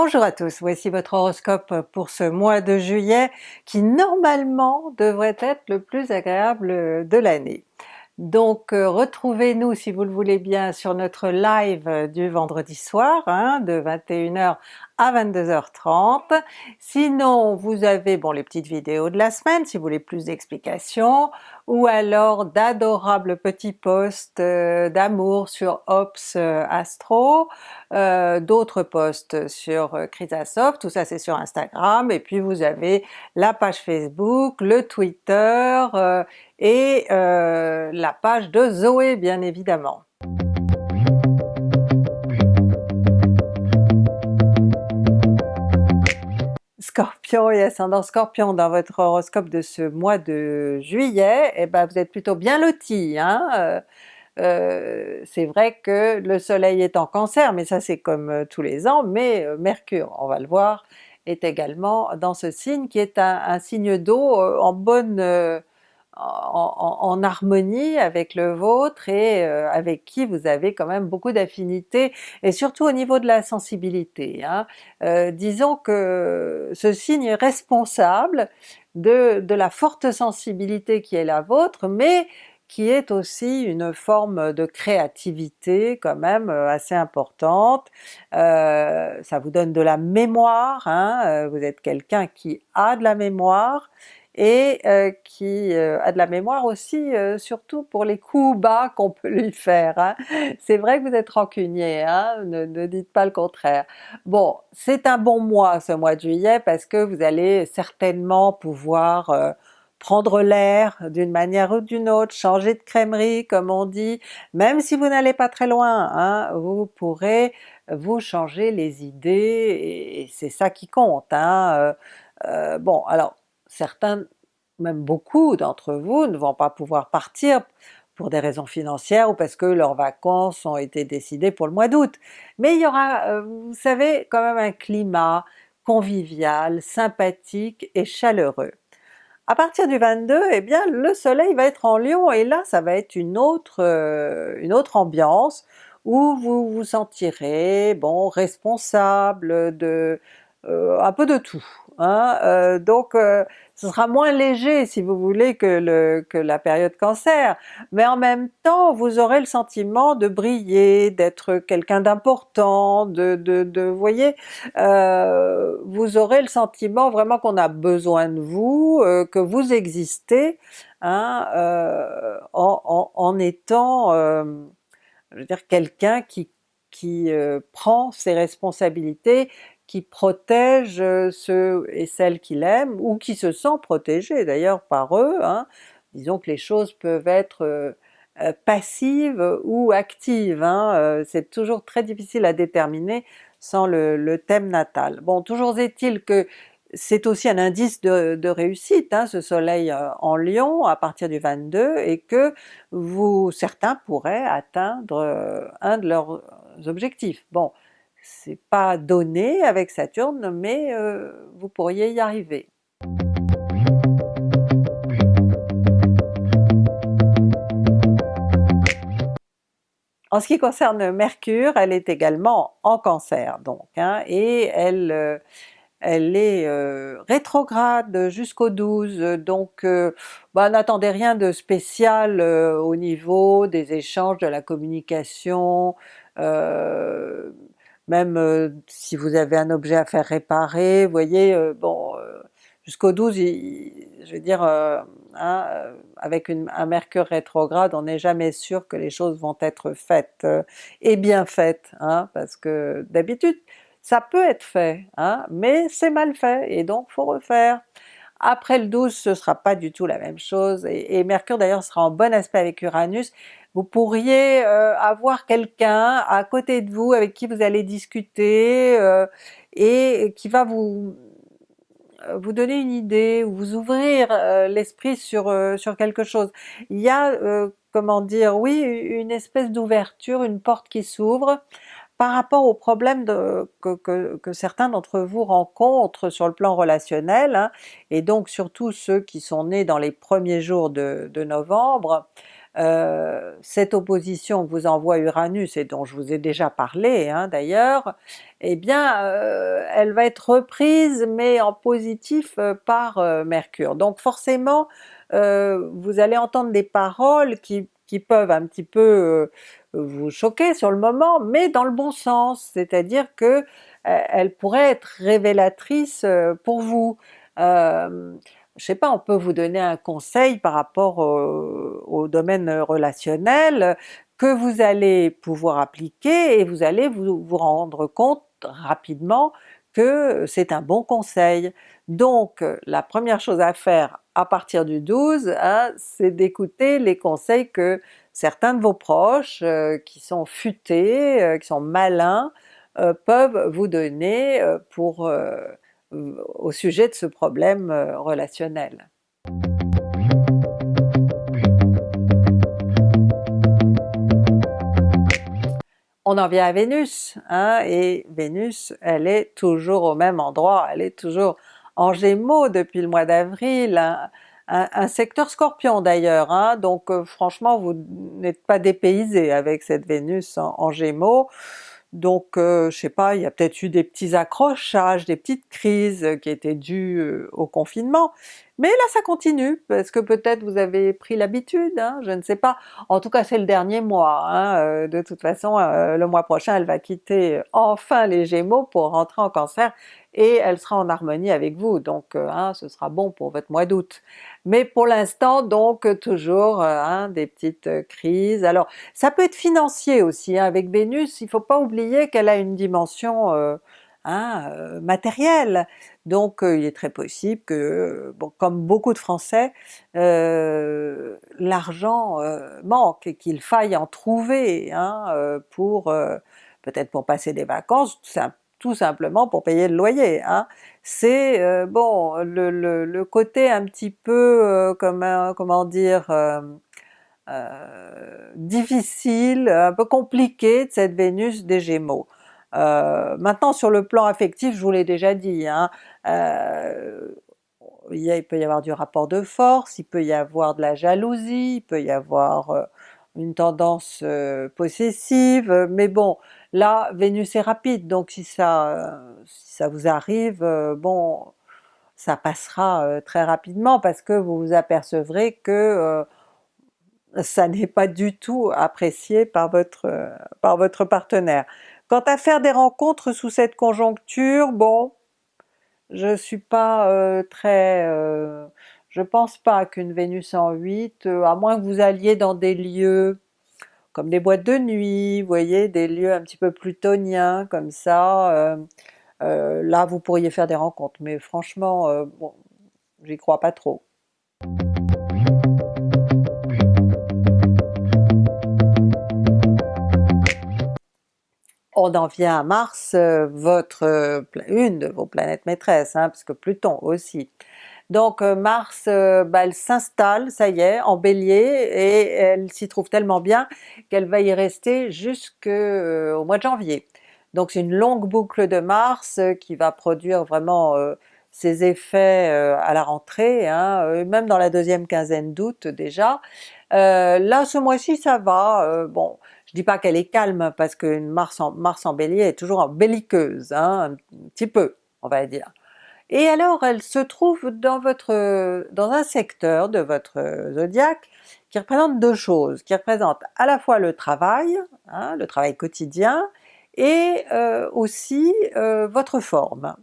Bonjour à tous, voici votre horoscope pour ce mois de juillet qui normalement devrait être le plus agréable de l'année. Donc euh, retrouvez-nous si vous le voulez bien sur notre live du vendredi soir hein, de 21h à 22h30. Sinon vous avez bon les petites vidéos de la semaine si vous voulez plus d'explications, ou alors d'adorables petits posts euh, d'amour sur Ops euh, Astro, d'autres posts sur Chrysasoft, tout ça c'est sur Instagram, et puis vous avez la page Facebook, le Twitter et la page de Zoé bien évidemment. Scorpion et ascendant Scorpion dans votre horoscope de ce mois de juillet, et eh ben vous êtes plutôt bien loti. Hein? Euh, euh, c'est vrai que le soleil est en cancer, mais ça c'est comme euh, tous les ans, mais Mercure, on va le voir, est également dans ce signe qui est un signe d'eau en bonne en, harmonie avec le vôtre et euh, avec qui vous avez quand même beaucoup d'affinités et surtout au niveau de la sensibilité. Hein. Euh, disons que ce signe est responsable de, la forte sensibilité qui est la vôtre, mais qui est aussi une forme de créativité quand même euh, assez importante. ça vous donne de la mémoire, hein. vous êtes quelqu'un qui a de la mémoire, et euh, qui euh, a de la mémoire aussi euh, surtout pour les coups bas qu'on peut lui faire. Hein. C'est vrai que vous êtes rancunier, hein, ne, dites pas le contraire. Bon, c'est un bon mois ce mois de juillet parce que vous allez certainement pouvoir prendre l'air d'une manière ou d'une autre, changer de crèmerie comme on dit, même si vous n'allez pas très loin, hein, vous pourrez vous changer les idées et c'est ça qui compte. Bon alors certains, même beaucoup d'entre vous ne vont pas pouvoir partir pour des raisons financières ou parce que leurs vacances ont été décidées pour le mois d'août. Mais il y aura, euh, vous savez, quand même un climat convivial, sympathique et chaleureux. À partir du 22, eh bien le soleil va être en Lion et là ça va être une autre, euh, une autre ambiance où vous vous sentirez bon responsable de euh, un peu de tout. Hein? Euh, donc euh, ce sera moins léger si vous voulez que, la période cancer, mais en même temps vous aurez le sentiment de briller, d'être quelqu'un d'important, de, de, voyez, euh, vous aurez le sentiment vraiment qu'on a besoin de vous, que vous existez, hein, en, en, en, étant, je veux dire, quelqu'un qui qui prend ses responsabilités, qui protège euh, ceux et celles qu'il aime, ou qui se sent protégé d'ailleurs par eux. Hein. Disons que les choses peuvent être euh, euh, passives ou actives, hein. c'est toujours très difficile à déterminer sans le, thème natal. Bon, toujours est-il que c'est aussi un indice de, réussite, hein, ce soleil en Lion à partir du 22, et que vous, certains pourraient atteindre un de leurs objectifs. Bon, c'est pas donné avec Saturne, mais euh, vous pourriez y arriver. En ce qui concerne Mercure, elle est également en Cancer donc, hein, et elle, euh, elle est euh, rétrograde jusqu'au 12, donc bah, n'attendez rien de spécial au niveau des échanges, de la communication, même euh, si vous avez un objet à faire réparer, vous voyez, euh, bon, euh, jusqu'au 12, je veux dire, hein, avec un mercure rétrograde, on n'est jamais sûr que les choses vont être faites, et bien faites, hein, parce que d'habitude ça peut être fait, hein, mais c'est mal fait, et donc faut refaire. Après le 12, ce sera pas du tout la même chose, et, et Mercure d'ailleurs sera en bon aspect avec Uranus, vous pourriez euh, avoir quelqu'un à côté de vous avec qui vous allez discuter euh, et qui va vous euh, vous donner une idée ou vous ouvrir l'esprit sur, sur quelque chose. Il y a, comment dire, oui, une espèce d'ouverture, une porte qui s'ouvre, par rapport aux problèmes que, que, certains d'entre vous rencontrent sur le plan relationnel, hein, et donc surtout ceux qui sont nés dans les premiers jours de novembre, euh, cette opposition que vous envoie Uranus et dont je vous ai déjà parlé hein, d'ailleurs, eh bien euh, elle va être reprise mais en positif euh, par Mercure. Donc forcément vous allez entendre des paroles qui, qui peuvent un petit peu vous choquer sur le moment, mais dans le bon sens, c'est-à-dire que elle pourrait être révélatrice pour vous. Euh, je sais pas, on peut vous donner un conseil par rapport au, domaine relationnel que vous allez pouvoir appliquer et vous allez vous, rendre compte rapidement que c'est un bon conseil. Donc la première chose à faire à partir du 12, hein, c'est d'écouter les conseils que certains de vos proches euh, qui sont futés, euh, qui sont malins, euh, peuvent vous donner pour au sujet de ce problème euh, relationnel. On en vient à Vénus, hein, et Vénus elle est toujours au même endroit, elle est toujours en Gémeaux depuis le mois d'avril, un, secteur Scorpion d'ailleurs, hein, donc euh, franchement vous n'êtes pas dépaysé avec cette Vénus en Gémeaux, donc euh, je sais pas, il y a peut-être eu des petits accrochages, des petites crises qui étaient dues euh, au confinement, mais là ça continue, parce que peut-être vous avez pris l'habitude, hein, je ne sais pas. En tout cas c'est le dernier mois, hein, euh, de toute façon le mois prochain elle va quitter enfin les Gémeaux pour rentrer en Cancer, et elle sera en harmonie avec vous, donc hein, ce sera bon pour votre mois d'août. Mais pour l'instant donc toujours des petites crises. Alors ça peut être financier aussi, avec Vénus, il faut pas oublier qu'elle a une dimension hein, matérielle, donc il est très possible que, bon, comme beaucoup de Français, euh, l'argent manque et qu'il faille en trouver hein, pour peut-être pour passer des vacances, tout simplement pour payer le loyer. Hein. C'est euh, bon le, côté un petit peu, euh, comment, dire, euh, difficile, un peu compliqué de cette Vénus des Gémeaux. Maintenant sur le plan affectif, je vous l'ai déjà dit, hein, il, peut y avoir du rapport de force, il peut y avoir de la jalousie, il peut y avoir une tendance possessive, mais bon, Là, Vénus est rapide, donc si ça, ça vous arrive, euh, bon, ça passera euh, très rapidement parce que vous vous apercevrez que euh, ça n'est pas du tout apprécié par votre, par votre partenaire. Quant à faire des rencontres sous cette conjoncture, bon, je suis pas très... je pense pas qu'une Vénus en 8, à moins que vous alliez dans des lieux comme des boîtes de nuit, vous voyez, des lieux un petit peu plutoniens comme ça, euh, euh, là vous pourriez faire des rencontres, mais franchement, euh, bon, j'y crois pas trop. On en vient à Mars, votre, une de vos planètes maîtresses, hein, parce que Pluton aussi. Donc euh, Mars, euh, bah, elle s'installe, ça y est, en Bélier, et elle s'y trouve tellement bien qu'elle va y rester jusqu'au euh, mois de janvier. Donc c'est une longue boucle de Mars qui va produire vraiment ses effets à la rentrée, hein, même dans la deuxième quinzaine d'août déjà. là ce mois-ci ça va, bon dis pas qu'elle est calme parce que Mars en, Mars en Bélier est toujours en belliqueuse, hein, un petit peu on va dire. Et alors elle se trouve dans votre dans un secteur de votre zodiaque qui représente deux choses, qui représente à la fois le travail, hein, le travail quotidien, et euh, aussi euh, votre forme.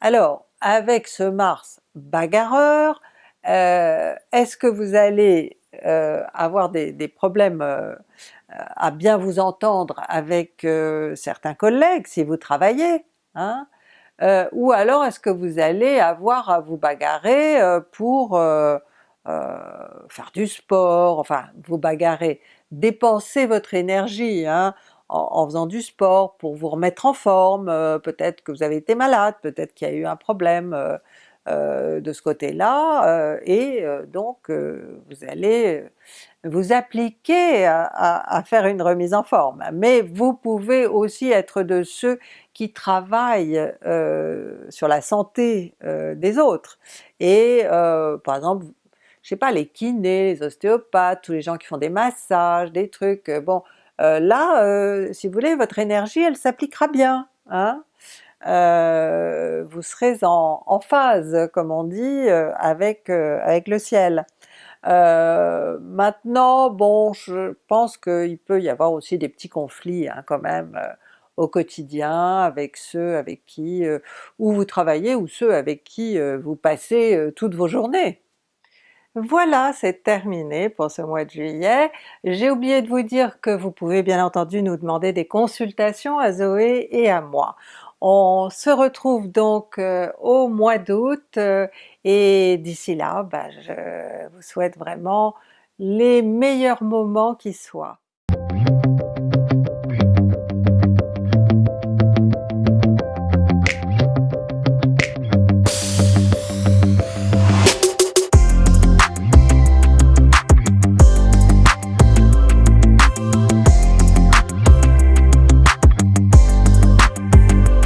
Alors avec ce Mars bagarreur, euh, est-ce que vous allez avoir des, problèmes à bien vous entendre avec certains collègues si vous travaillez, hein? Euh, ou alors est-ce que vous allez avoir à vous bagarrer euh, pour euh, faire du sport, enfin vous bagarrer, dépenser votre énergie hein, en, faisant du sport pour vous remettre en forme, peut-être que vous avez été malade, peut-être qu'il y a eu un problème de ce côté-là, et donc vous allez vous appliquer à, faire une remise en forme. Mais vous pouvez aussi être de ceux qui travaillent euh, sur la santé euh, des autres. Et euh, par exemple, je je sais pas, les kinés, les ostéopathes, tous les gens qui font des massages, des trucs, bon là, si vous voulez, votre énergie elle s'appliquera bien, hein? Vous serez en, phase, comme on dit, avec, avec le ciel. maintenant, bon, je pense qu'il peut y avoir aussi des petits conflits hein, quand même au quotidien avec ceux avec qui où vous travaillez ou ceux avec qui vous passez toutes vos journées. Voilà, c'est terminé pour ce mois de juillet. J'ai oublié de vous dire que vous pouvez bien entendu nous demander des consultations à Zoé et à moi. On se retrouve donc au mois d'août et d'ici là, bah, je vous souhaite vraiment les meilleurs moments qui soient.